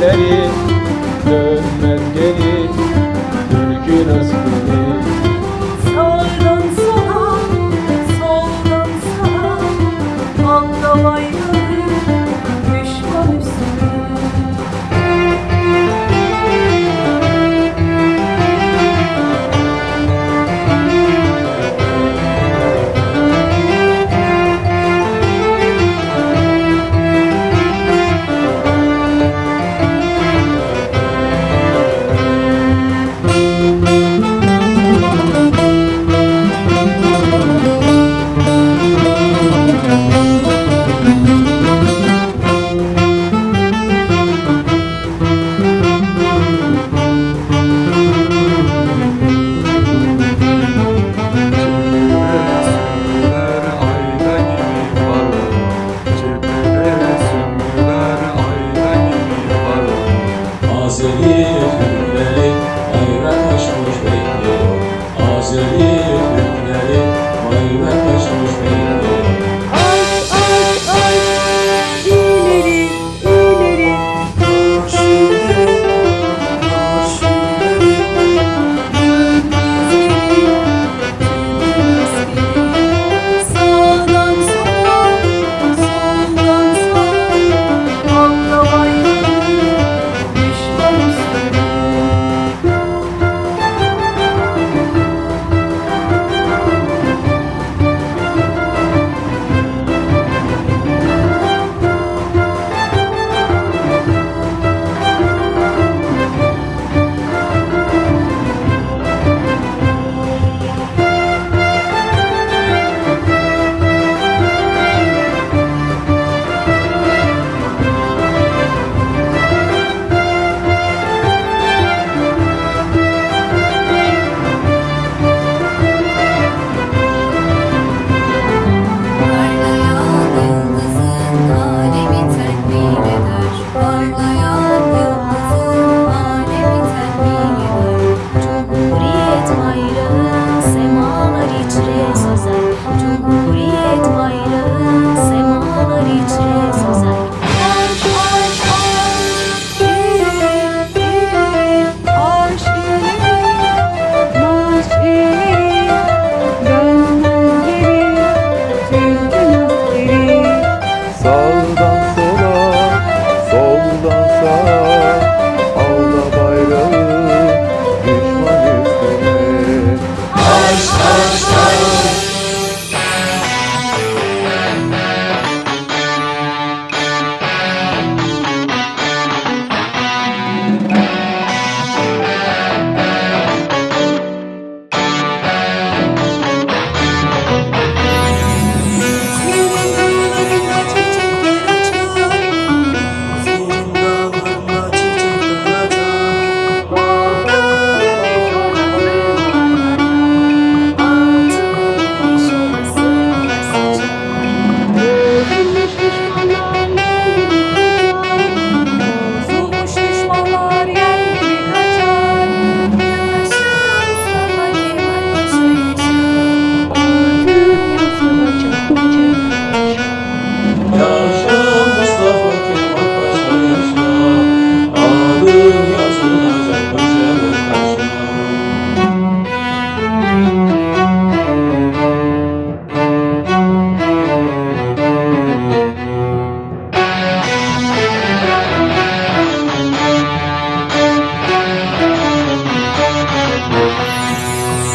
Hillary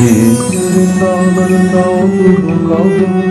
你次着：“到我住，”